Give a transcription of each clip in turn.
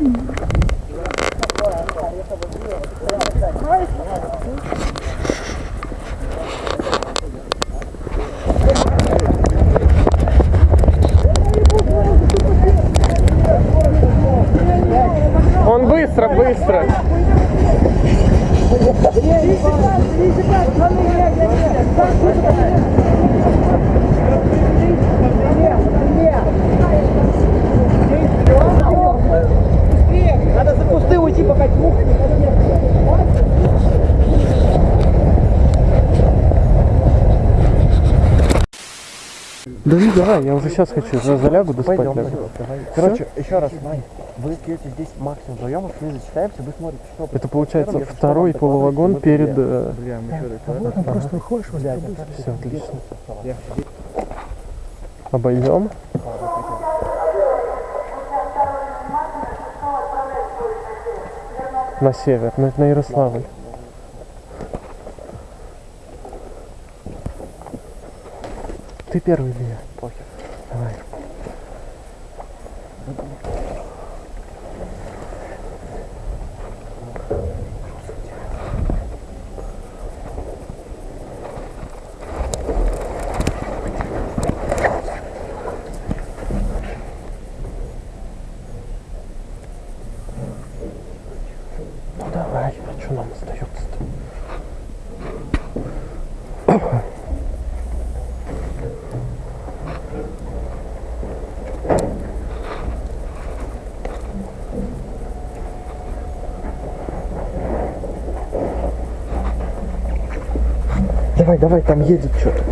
Он быстро, быстро. Надо за кусты уйти, пока мух Да ну давай, я уже сейчас хочу, за залягу да спать лягу. Короче, еще раз, Вань, вы пьете здесь максимум вдвоем, а мы зачитаемся, вы смотрите, что... Это получается второй полувагон перед... э, Просто выходишь, вот это Все, отлично. Обойдем. На север, на, на Ярославль. Ты первый или я? Похер. Давай. Ну давай, а что нам остается-то? Давай, давай, там едет что-то.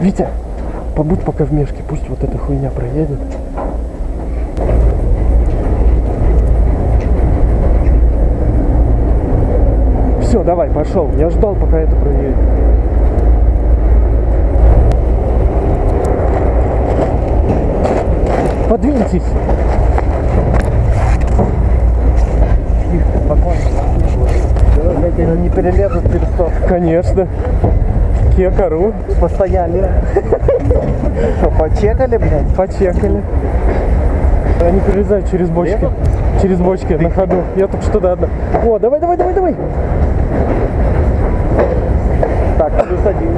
Витя, побудь пока в мешке, пусть вот эта хуйня проедет. Все, давай, пошел. Я ждал, пока это проедет. Подвиньтесь. Не перелезут перестов. Конечно. Кекару. Постояли. Что, почекали, блядь? Почекали. Они перелезают через бочки. Через бочки на ходу. Я только что да, да. О, давай, давай, давай, давай. Так, плюс один.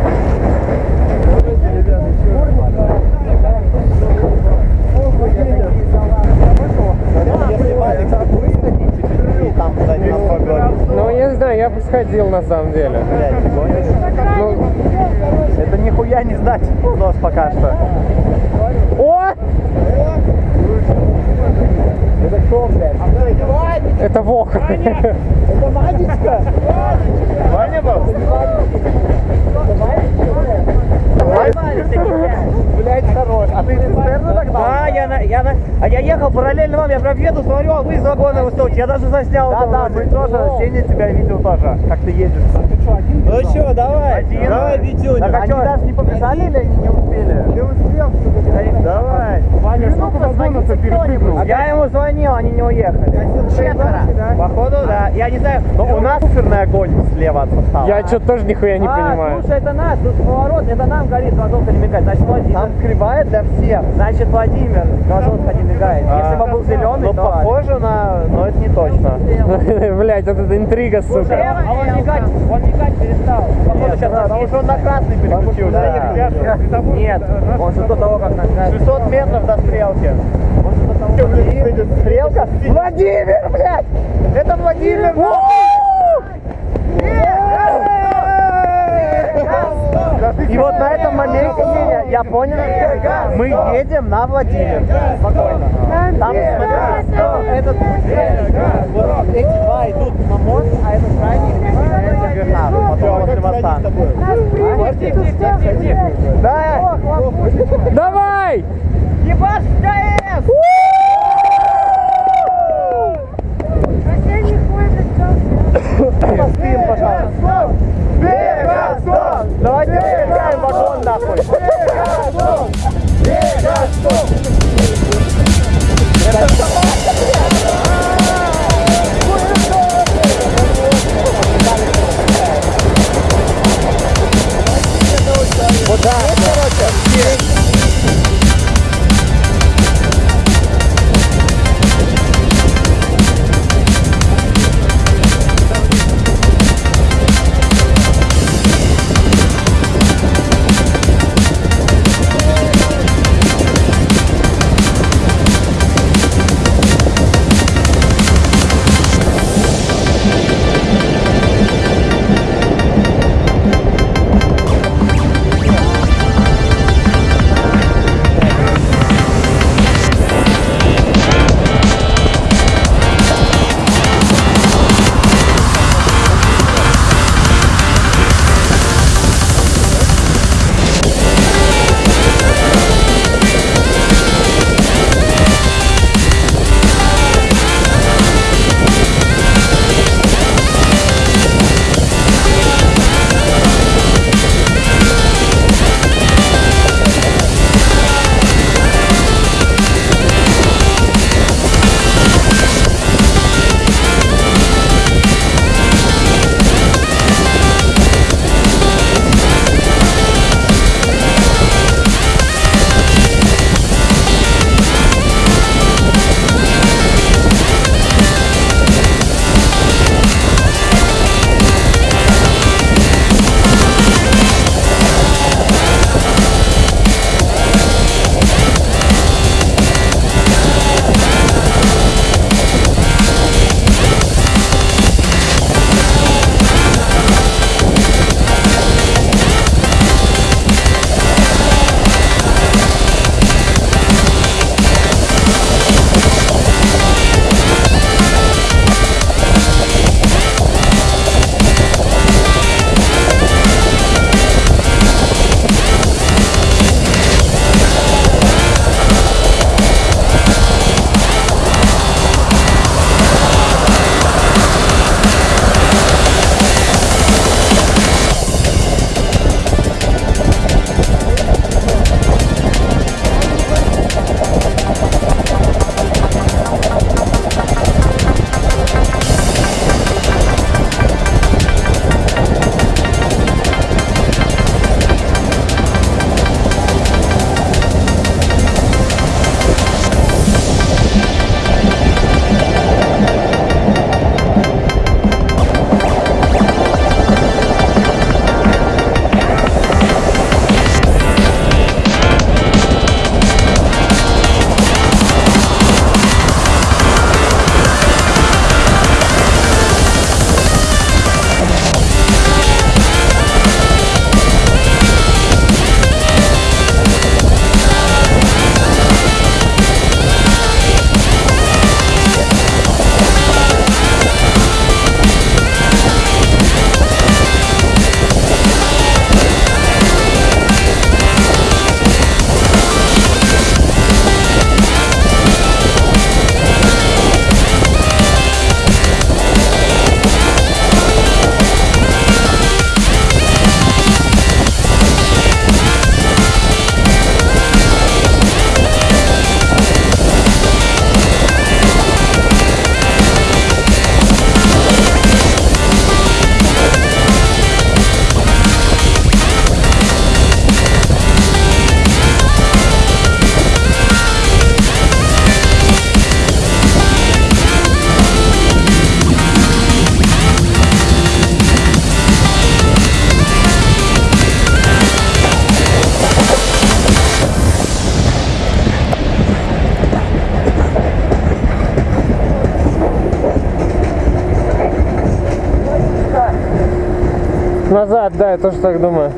Если Валик выходите, и там куда-нибудь нас погонит, Ну, я сходил на самом деле. блядь, ты гонишь? Ну, Это нихуя не сдать нос пока что. о! Это что, блядь? Это Вох. Это Вадечка? Ваня был? Блядь, хорош. А ты цистерну тогда? Да, я, на, а я ехал параллельно вам, я прям еду, смотрю, а вы из вагона высокие. Я даже заснял. Да, да, мы тоже, Сеня тебя видел тоже, как ты едешь. Ну что, давай, Один. давай, Витюня. Так, они даже не побежали или они не успели? Не успел. Давай. Ваня, сколько вагонов-то перепрыгнул? Я ему звонил, они не уехали. Четверо. Я не знаю. Но у нас суперный огонь слева от состава. Я что-то тоже нихуя не а, понимаю. слушай, это нас, тут поворот, это нам горит глазок не мигает. Значит, Владимир. Там скрывает для всех. Значит, Владимир, глазок не мигает. Если бы был зеленый, но то... похоже на... Но это не точно. Блять, вот это интрига, сука. А он мигать, он мигать перестал. Походу, сейчас Потому что он на красный переключил. Да. Нет, он же до того, как нагнать. 600 метров до стрелки. Стрелка? Владимир, блядь! Это Владимир! И вот на этом моменте я, понял, мы едем на Владимир. Спокойно. Там, смотри, этот, вот эти два идут на мост, а этот крайний Гернару, потом после моста. Да, Давай! Ебаш, КС! that. Назад, да, я тоже так думаю.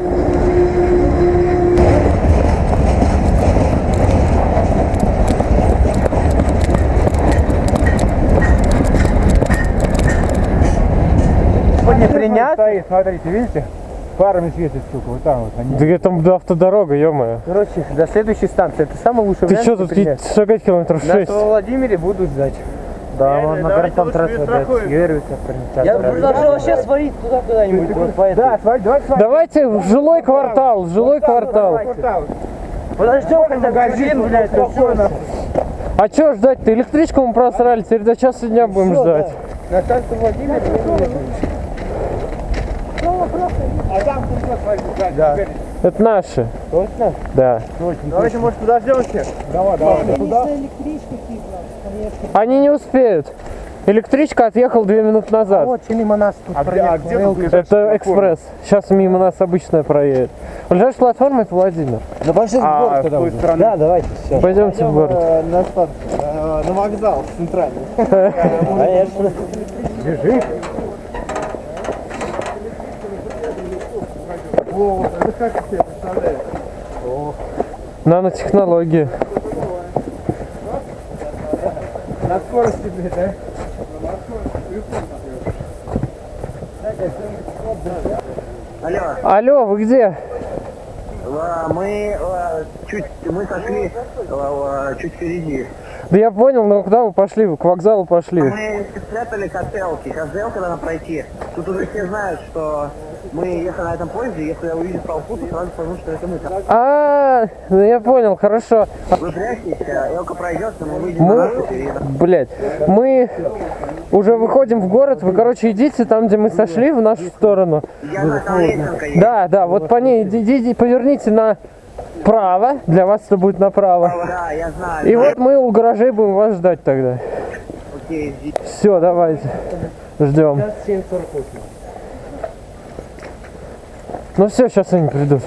Не принять? Стоит, смотрите, видите? Фарами светит, сука, вот там вот. Они... Да там да, автодорога, ё-моё. Короче, до следующей станции. Это самый лучший Ты вариант. что тут принять. и- шагать километров На 6? Владимире буду ждать. Да, он на городском трассе Юрий Я предложил вообще свалить туда куда-нибудь. Да, смотри, давайте смотри. Давайте в жилой квартал, в жилой квартал. Подождем, когда магазин, блядь, все. А чё ждать-то? Электричку мы просрали, теперь до часа дня будем ждать. На станцию Владимир. Да. Это наши. Точно? Да. Давайте, может, подождем всех? Давай, давай. Туда. Они не успеют. Электричка отъехала две минуты назад. Вот, мимо нас тут А где, а где Это экспресс. Сейчас мимо нас обычная проедет. Ближайшая платформа это Владимир. Ну пошли А, в город с тогда уже. стороны? Да, давайте, все. Пойдемте в город. на старт. на вокзал центральный. Конечно. Бежи. Нанотехнологии. На скорости, блядь, да? Алло, Алло, вы где? а, мы а, чуть, мы сошли а, чуть впереди. Да я понял, но куда вы пошли? Вы к вокзалу пошли. Мы спрятали котелки, сейчас сделка надо пройти. Тут уже все знают, что мы ехали на этом поезде, если я увижу толпу, то сразу пойму, что это мы. А, ну я понял, хорошо. Вы прячьтесь, а Элка пройдет, и мы выйдем Мы, на и- блядь, мы уже выходим в город. Вы, короче, идите там, где мы сошли, в нашу сторону. Я есть. Да, да, вот по ней иди- идите, поверните направо. Для вас это будет направо. Да, я знаю. И вот мы у гаражей будем вас ждать тогда. Окей. Все, давайте. Ждем. Ну все, сейчас они придут.